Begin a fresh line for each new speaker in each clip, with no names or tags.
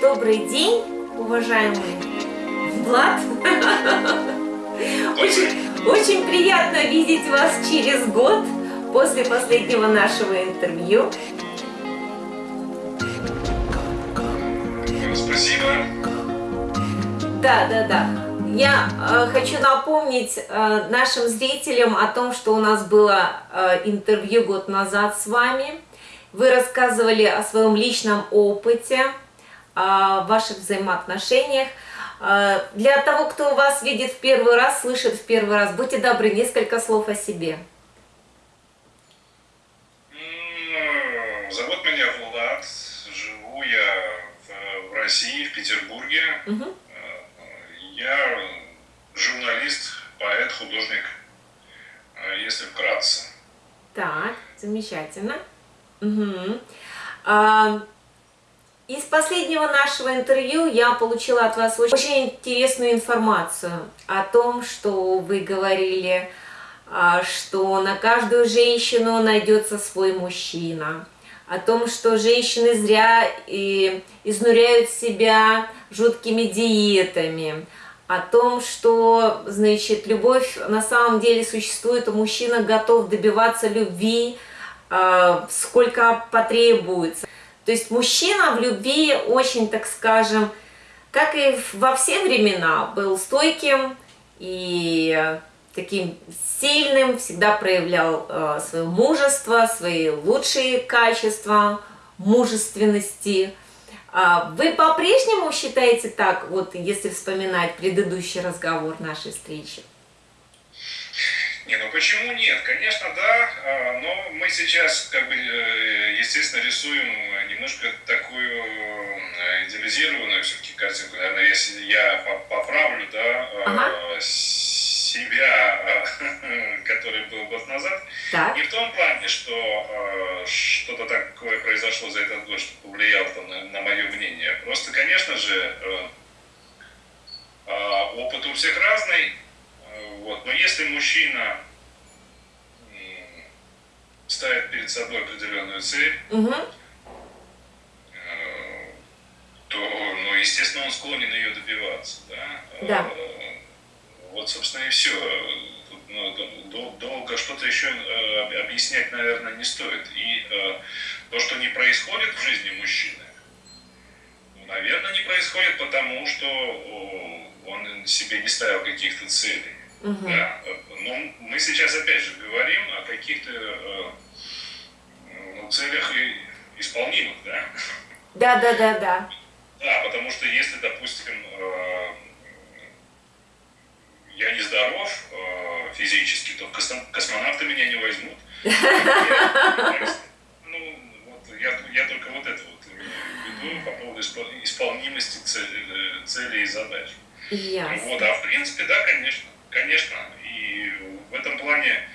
Добрый день, уважаемый Влад. Очень, очень приятно видеть вас через год после последнего нашего интервью.
Спасибо.
Да, да, да. Я э, хочу напомнить э, нашим зрителям о том, что у нас было э, интервью год назад с вами. Вы рассказывали о своем личном опыте, о ваших взаимоотношениях. Э, для того, кто вас видит в первый раз, слышит в первый раз, будьте добры, несколько слов о себе.
Зовут меня Влад, живу я в, в России, в Петербурге. Угу. Я журналист, поэт, художник, э, если вкратце.
Так, замечательно. Угу. А, из последнего нашего интервью я получила от вас очень интересную информацию о том, что вы говорили, а, что на каждую женщину найдется свой мужчина, о том, что женщины зря и изнуряют себя жуткими диетами, о том, что, значит, любовь на самом деле существует, и мужчина готов добиваться любви, э, сколько потребуется. То есть мужчина в любви очень, так скажем, как и во все времена, был стойким и таким сильным, всегда проявлял э, свое мужество, свои лучшие качества, мужественности. А вы по-прежнему считаете так, вот если вспоминать предыдущий разговор нашей встречи?
Не, ну почему нет? Конечно, да, а, но мы сейчас, как бы, э, естественно, рисуем немножко такую э, идеализированную все-таки картинку. Наверное, если я поправлю, да, ага себя, э, который был год назад, так. не в том плане, что э, что-то такое произошло за этот год, что повлияло там, на, на мое мнение. Просто, конечно же, э, опыт у всех разный. Вот. Но если мужчина ставит перед собой определенную цель, угу. То, ну, естественно, он склонен ее добиваться. Да?
Да.
Вот, собственно, и все. ну, долго что-то еще э, объяснять, наверное, не стоит. И э, то, что не происходит в жизни мужчины, ну, наверное, не происходит потому, что он себе не ставил каких-то целей. Угу. Да. Но мы сейчас опять же говорим о каких-то э, ну, целях исполнимых, да?
Да, да, да, да.
Да, потому что если, допустим, я не здоров э, физически, то космонавты меня не возьмут. Ну, вот я, я только вот это вот веду по поводу исполнимости цели, целей и задач.
Ясно.
Вот, а в принципе, да, конечно, конечно. И в этом плане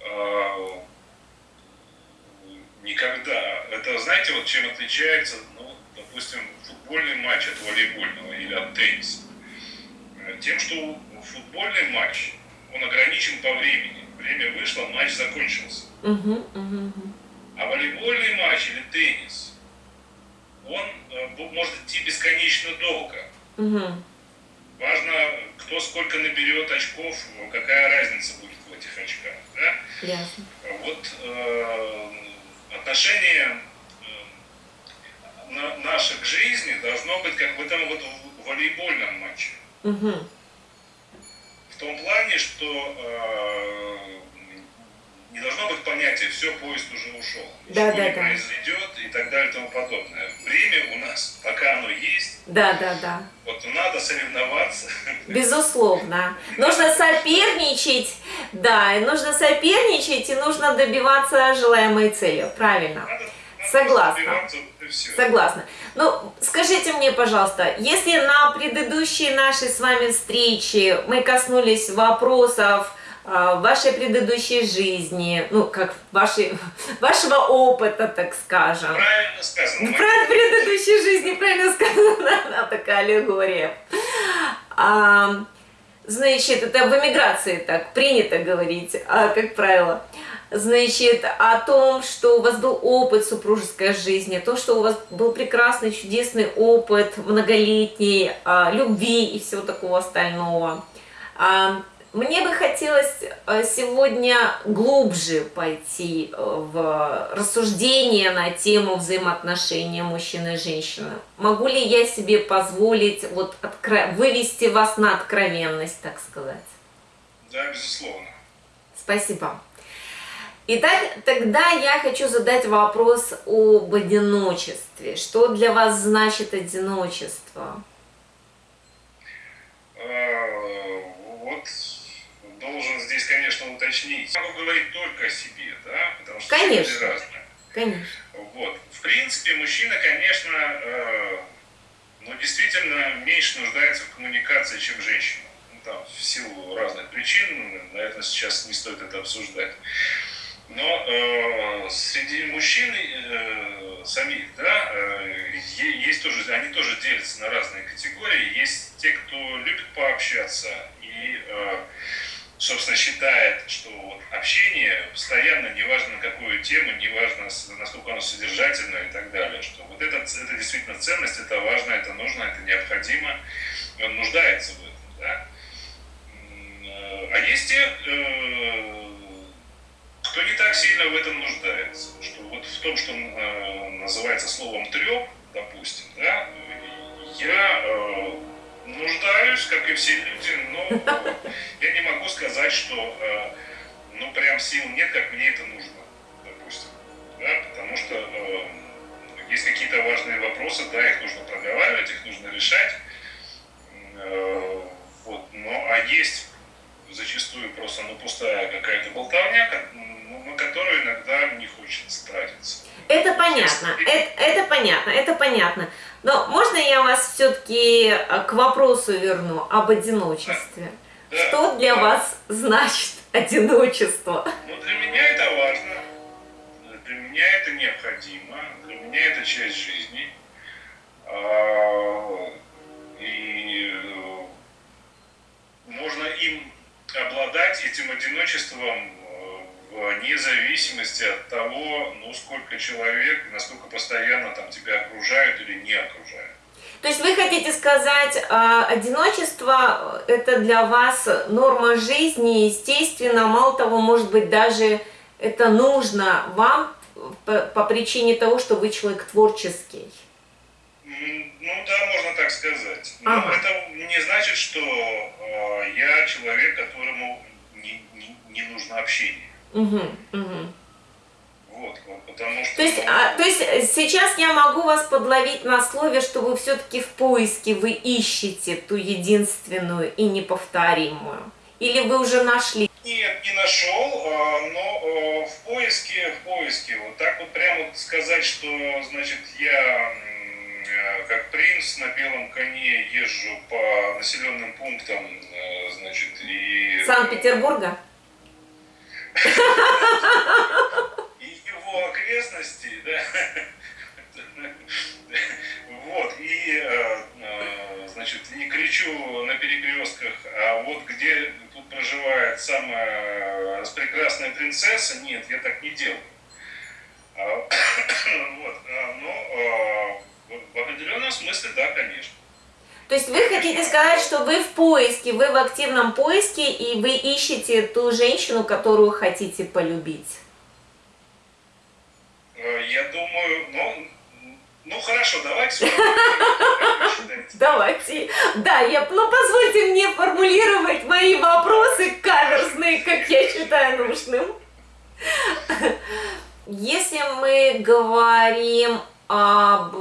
э, никогда. Это знаете, вот чем отличается, ну, допустим, футбольный матч от волейбольного или от тенниса? Тем, что футбольный матч, он ограничен по времени. Время вышло, матч закончился.
Угу, угу,
А волейбольный матч или теннис, он э, может идти бесконечно долго.
Угу.
Важно, кто сколько наберет очков, какая разница будет в этих очках. Да?
Ясно.
Вот э, отношение наше к жизни должно быть как в этом вот волейбольном матче.
Угу
том плане, что э, не должно быть понятия «все, поезд уже ушел»,
да,
ничего
да,
не
да.
произойдет и так далее и тому подобное. Время у нас, пока оно есть,
да, да, да.
вот надо соревноваться.
Безусловно. Нужно соперничать, да, и нужно соперничать, и нужно добиваться желаемой цели, правильно.
Надо
Согласна. Согласна. Ну, скажите мне, пожалуйста, если на предыдущей нашей с вами встрече мы коснулись вопросов э, вашей предыдущей жизни, ну, как вашей, вашего опыта, так скажем.
Правильно сказано.
Про предыдущей жизни, правильно сказано, она такая аллегория. А, значит, это в эмиграции так принято говорить, а, как правило. значит, о том, что у вас был опыт супружеской жизни, то, что у вас был прекрасный, чудесный опыт многолетней а, любви и всего такого остального. А, мне бы хотелось а, сегодня глубже пойти э, в рассуждение на тему взаимоотношения мужчины и женщины. Могу ли я себе позволить вот откро... вывести вас на откровенность, так сказать?
Да, безусловно.
Спасибо. Итак, тогда я хочу задать вопрос об одиночестве. Что для вас значит одиночество?
А, вот должен здесь, конечно, уточнить. Могу говорить только о себе, да? Потому что
конечно.
люди разные.
Конечно.
Вот. В принципе, мужчина, конечно, э, ну, действительно меньше нуждается в коммуникации, чем женщина. Ну, там, в силу разных причин, наверное, сейчас не стоит это обсуждать. Но э, среди мужчин э, самих, да, э, есть тоже, они тоже делятся на разные категории. Есть те, кто любит пообщаться и, э, собственно, считает, что вот общение постоянно, неважно на какую тему, неважно насколько оно содержательное и так далее, что вот это, это действительно ценность, это важно, это нужно, это необходимо, он нуждается в этом, да. Э, а есть те, э, кто не так сильно в этом нуждается, что вот в том, что э, называется словом треп, допустим, да, я нуждаюсь, как и все люди, но я сказать, что э, ну прям сил нет, как мне это нужно, допустим, да, потому что э, есть какие-то важные вопросы, да, их нужно проговаривать, их нужно решать, э, вот, но а есть зачастую просто ну, пустая какая-то болтовня, на которую иногда не хочется тратиться.
Это понятно, это, это понятно, это понятно. Но можно я вас все-таки э, к вопросу верну об одиночестве? Да. Что для вас значит одиночество?
Ну, для меня это важно, для меня это необходимо, для меня это часть жизни. А, и э, можно им обладать этим одиночеством вне зависимости от того, ну, сколько человек, насколько постоянно там тебя окружают или не окружают.
То есть вы хотите сказать, а, одиночество это для вас норма жизни, естественно, мало того, может быть, даже это нужно вам по, по причине того, что вы человек творческий.
Ну да, можно так сказать. Но ага. это не значит, что э, я человек, которому не, не, не нужно общение.
Угу, угу.
Вот, вот, потому что...
То есть, а, то есть сейчас я могу вас подловить на слове, что вы все-таки в поиске, вы ищете ту единственную и неповторимую? Или вы уже нашли?
Нет, не нашел, а, но а, в поиске, в поиске. Вот так вот прямо сказать, что, значит, я как принц на белом коне езжу по населенным пунктам, значит, и...
Санкт-Петербурга?
Его окрестности, да, вот, и, э, э, значит, не кричу на перекрестках, а вот где тут проживает самая прекрасная принцесса, нет, я так не делаю. А, вот, а, но в определенном смысле, да, конечно.
То есть вы хотите сказать, что вы в поиске, вы в активном поиске, и вы ищете ту женщину, которую хотите полюбить?
Э, я думаю, ну, ну хорошо, давайте.
Давайте. Да, я, ну позвольте мне формулировать мои вопросы каверзные, как я считаю нужным. Если мы говорим об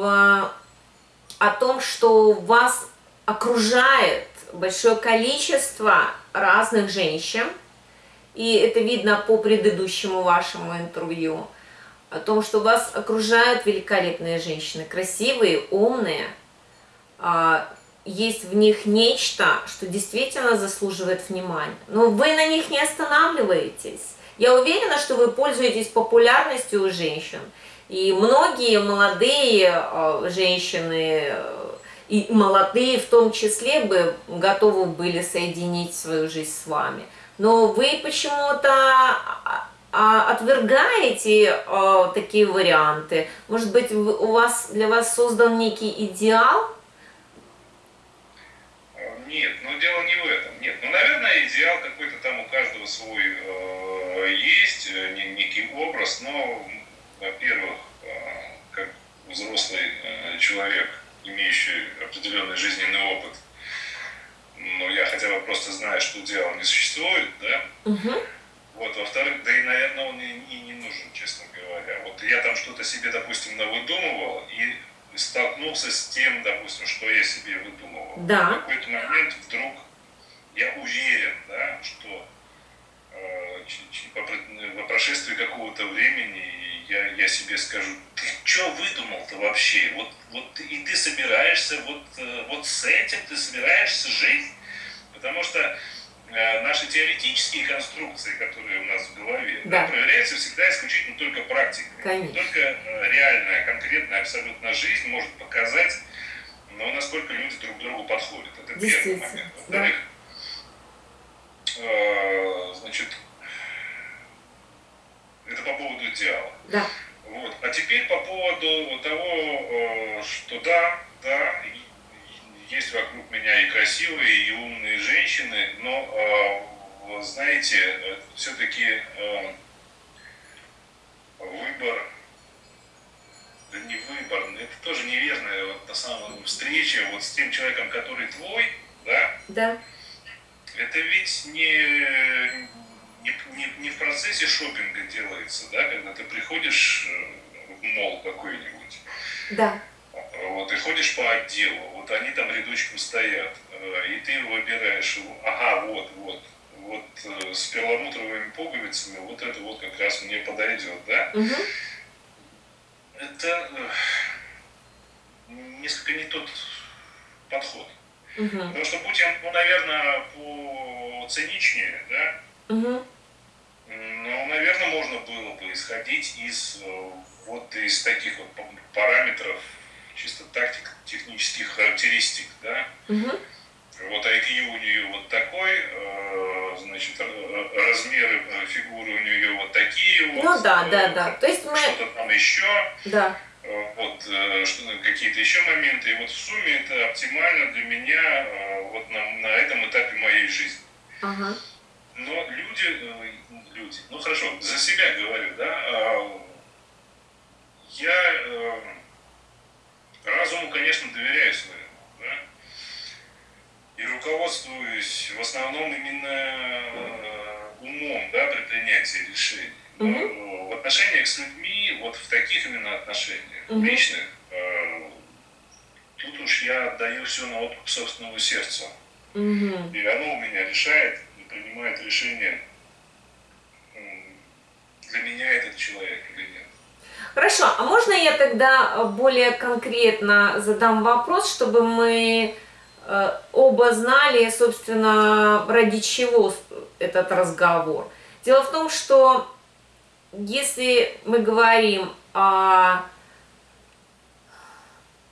о том, что вас окружает большое количество разных женщин, и это видно по предыдущему вашему интервью, о том, что вас окружают великолепные женщины, красивые, умные, а, есть в них нечто, что действительно заслуживает внимания. Но вы на них не останавливаетесь. Я уверена, что вы пользуетесь популярностью у женщин. И многие молодые а, женщины и молодые в том числе бы готовы были соединить свою жизнь с вами. Но вы почему-то отвергаете а, такие варианты? Может быть, у вас для вас создан некий идеал?
Нет, но дело не в этом. Нет, ну, наверное, идеал какой-то там у каждого свой э, есть, э, некий образ, но, во-первых, э, как взрослый э, человек, имеющий определенный жизненный опыт, ну, я хотя бы просто знаю, что идеал не существует, да,
угу.
Вот, во-вторых, да и, наверное, он и, и не нужен, честно говоря. Вот я там что-то себе, допустим, навыдумывал и столкнулся с тем, допустим, что я себе выдумывал.
Да.
В какой-то момент вдруг я уверен, да, что э, по прошествии какого-то времени я, я себе скажу, ты что выдумал-то вообще? Вот, вот и ты собираешься, вот, э, вот с этим ты собираешься жить? Потому что наши теоретические конструкции, которые у нас в голове,
да.
Да, проверяются всегда исключительно только практикой.
Конечно.
Только э, реальная, конкретная, абсолютно жизнь может показать, но насколько люди друг к другу подходят. Это первый момент. Во-вторых, да. э, значит, это по поводу идеала.
Да.
Вот. А теперь по поводу того, э, что да, да, есть вокруг меня и красивые, и умные женщины, но, э, знаете, э, все-таки э, выбор, да не выбор, это тоже неверная вот, на самом встреча вот с тем человеком, который твой, да?
Да.
Это ведь не, не, не, не в процессе шопинга делается, да, когда ты приходишь в мол какой-нибудь.
Да
вот, и ходишь по отделу, вот они там рядочком стоят, э, и ты выбираешь ага, вот, вот, вот э, с перламутровыми пуговицами, вот это вот как раз мне подойдет, да?
Угу.
Это э, несколько не тот подход.
Угу.
Потому что будь я, ну, наверное, по циничнее, да?
Угу.
Ну, наверное, можно было бы исходить из вот из таких вот параметров чисто тактик, технических характеристик, да.
Угу.
Вот IQ у нее вот такой, э, значит, размеры э, фигуры у нее вот такие
вот. Ну да, да, да. То есть мы...
Что-то там еще.
Да.
Э, вот что какие-то еще моменты. И вот в сумме это оптимально для меня вот на, на этом этапе моей жизни.
Ага.
Но люди, люди, ну хорошо, за себя говорю, да, а, я Разуму, конечно, доверяю своему, да? И руководствуюсь в основном именно э, умом, да, при принятии решений. Но
угу.
в отношениях с людьми, вот в таких именно отношениях,
угу.
личных, э, тут уж я отдаю все на откуп собственного сердца.
Угу.
И оно у меня решает и принимает решение, для меня этот человек.
Хорошо, а можно я тогда более конкретно задам вопрос, чтобы мы э, оба знали, собственно, ради чего этот разговор. Дело в том, что если мы говорим о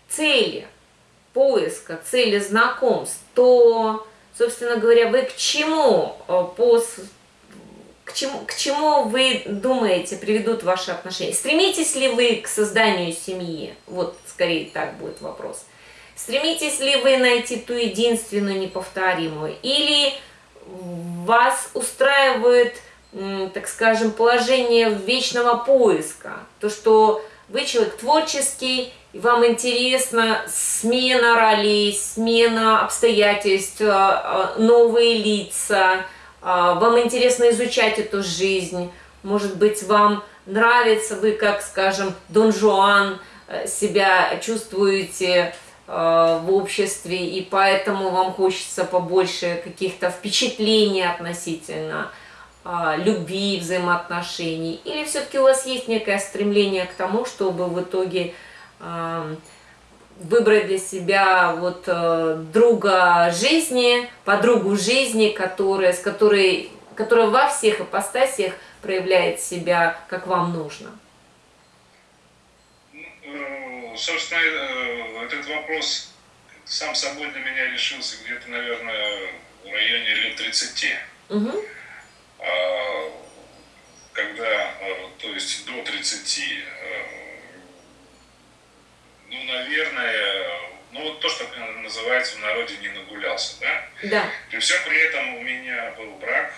цели поиска, цели знакомств, то, собственно говоря, вы к чему э, по к чему, к чему вы думаете приведут ваши отношения? Стремитесь ли вы к созданию семьи? Вот, скорее так будет вопрос. Стремитесь ли вы найти ту единственную, неповторимую? Или вас устраивает, так скажем, положение вечного поиска? То, что вы человек творческий, и вам интересна смена ролей, смена обстоятельств, а, а, новые лица – вам интересно изучать эту жизнь, может быть, вам нравится, вы, как, скажем, Дон Жуан, э, себя чувствуете э, в обществе, и поэтому вам хочется побольше каких-то впечатлений относительно а, любви, взаимоотношений, или все-таки у вас есть некое стремление к тому, чтобы в итоге выбрать для себя вот э, друга жизни, подругу жизни, которая, с которой, которая во всех ипостасиях проявляет себя, как вам нужно?
Ну, собственно, э, этот вопрос сам собой для меня решился где-то, наверное, в районе лет 30.
Угу.
когда, то есть до 30, ну, наверное, ну вот то, что называется в народе не нагулялся, да?
Да.
При всем при этом у меня был брак,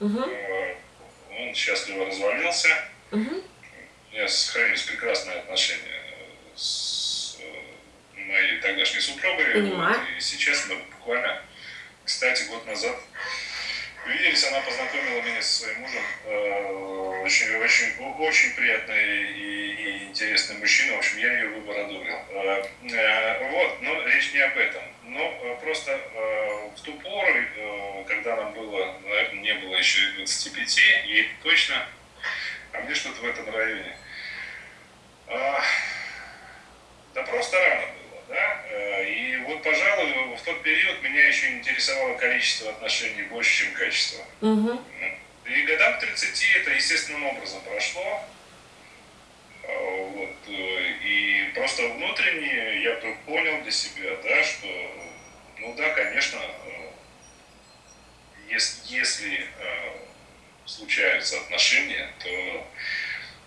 угу.
он счастливо развалился,
угу.
у меня сохранились прекрасные отношения с моей тогдашней супругой.
Понимаю.
И сейчас мы буквально, кстати, год назад виделись, она познакомила меня со своим мужем, очень, очень, очень приятный и, и интересный мужчина, в общем, я ее выбор одобрил. Вот, но речь не об этом. Но просто в ту пору, когда нам было, наверное, не было еще и 25, ей точно, а мне что-то в этом районе. Да просто рано было, да. И вот, пожалуй, в тот период меня еще интересовало количество отношений больше, чем качество.
Угу.
И годам к 30 это естественным образом прошло. Вот. И просто внутренне я вдруг понял для себя, да, что, ну да, конечно, если, если случаются отношения, то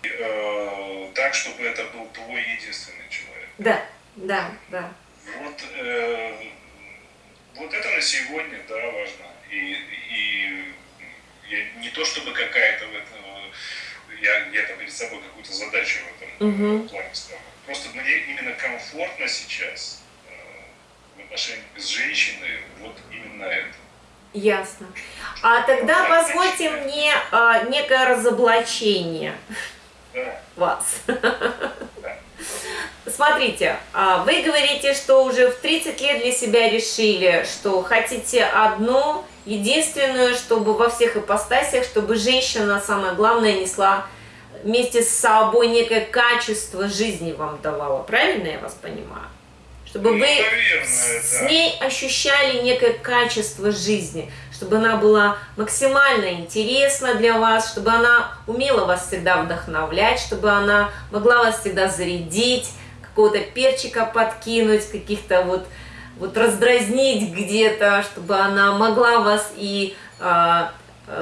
э, так, чтобы это был твой единственный человек.
Да, да, да.
Вот, э, вот это на сегодня, да, важно. И, и я, не то чтобы какая-то в этом, я, я там перед собой какую-то задачу в этом
угу.
плане ставлю. Просто мне именно комфортно сейчас э, в отношении с женщиной вот именно это.
Ясно. А тогда позвольте мне а, некое разоблачение
да.
вас. Смотрите, а, вы говорите, что уже в 30 лет для себя решили, что хотите одну, единственную, чтобы во всех ипостасях, чтобы женщина, самое главное, несла вместе с собой некое качество жизни вам давала. Правильно я вас понимаю? Чтобы
Ну,
вы
наверное,
с
да.
ней ощущали некое качество жизни, чтобы она была максимально интересна для вас, чтобы она умела вас всегда вдохновлять, чтобы она могла вас всегда зарядить, какого-то перчика подкинуть, каких-то вот, вот раздразнить где-то, чтобы она могла вас и, а,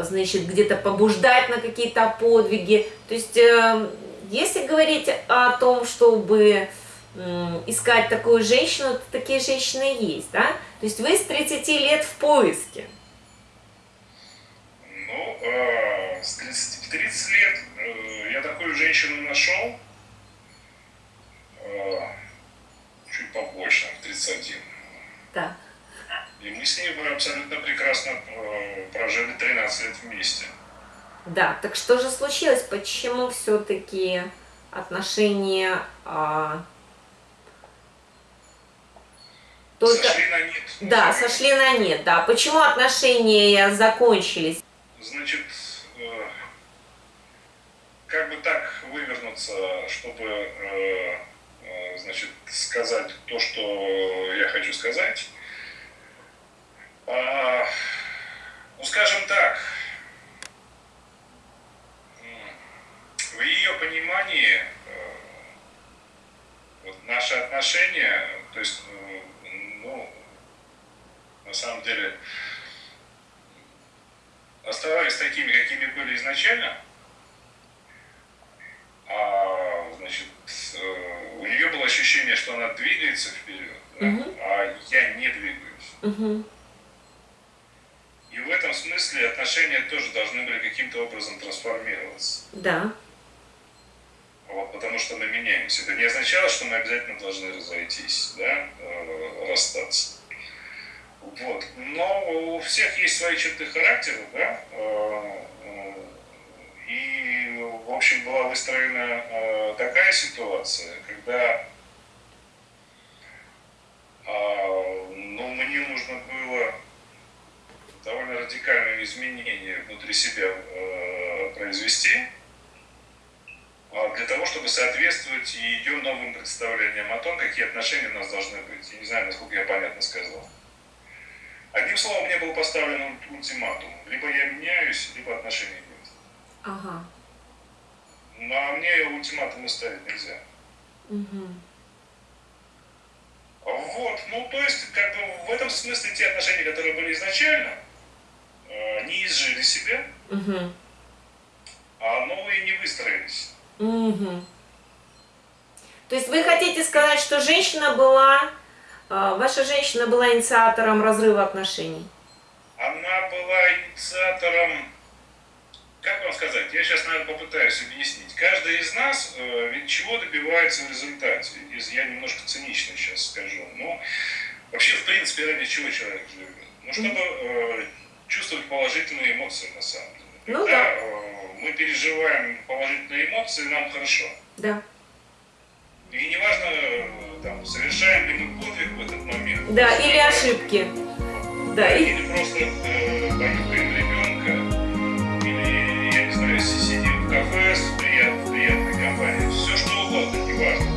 значит, где-то побуждать на какие-то подвиги. То есть, э, если говорить о том, чтобы искать такую женщину, то такие женщины есть, да? То есть вы с 30 лет в поиске.
Ну, э, с 30, в 30 лет э, я такую женщину нашел, чуть побольше, в 31.
Так.
И мы с ней бы абсолютно прекрасно э, прожили 13 лет вместе.
Да, так что же случилось? Почему все-таки отношения а, только...
Сошли на нет.
Да, сошли на нет, да. Почему отношения закончились?
Значит, э, как бы так вывернуться, чтобы, э, э, значит, сказать то, что я хочу сказать. А, ну, скажем так, в ее понимании э, вот наши отношения, то есть, э, ну, на самом деле, оставались такими, какими были изначально, а, значит, э, у нее было ощущение, что она двигается вперед, да,
Мгм.
а я не двигаюсь.
Угу.
И в этом смысле отношения тоже должны были каким-то образом трансформироваться.
Да.
Вот, потому что мы меняемся. Это не означало, что мы обязательно должны разойтись, да, э, расстаться. Вот. Но у всех есть свои черты характера, да, э, э, и, в общем, была выстроена такая ситуация, когда а, ну, мне нужно было довольно радикальные изменения внутри себя э, произвести, а, для того, чтобы соответствовать ее новым представлениям о том, какие отношения у нас должны быть. Я не знаю, насколько я понятно сказал. Одним словом, мне был поставлен ульт- ультиматум. Либо я меняюсь, либо отношений нет.
Ага.
Но а мне ультиматумы ставить нельзя.
Угу.
Вот, ну то есть, как бы в этом смысле те отношения, которые были изначально, не изжили себя,
Угу.
а, но выстроились.
Мгм. То есть вы хотите сказать, что женщина была, а, ваша женщина была инициатором разрыва отношений?
Она была инициатором, как вам сказать, я сейчас, наверное, попытаюсь объяснить. Каждый из нас э, ведь чего добивается в результате. Я немножко цинично сейчас скажу. Но вообще, в принципе, ради чего человек живет? Ну, чтобы э, чувствовать положительные эмоции на самом деле.
Ну, да.
Э, мы переживаем положительные эмоции, нам хорошо.
Да.
И неважно, э, там, совершаем ли мы подвиг в этот момент.
Да, или ошибки. Да,
или и... просто э, понюхаем ребенка, или, я не знаю, сидим в кафе с приятной, приятной компанией. Все что угодно, неважно.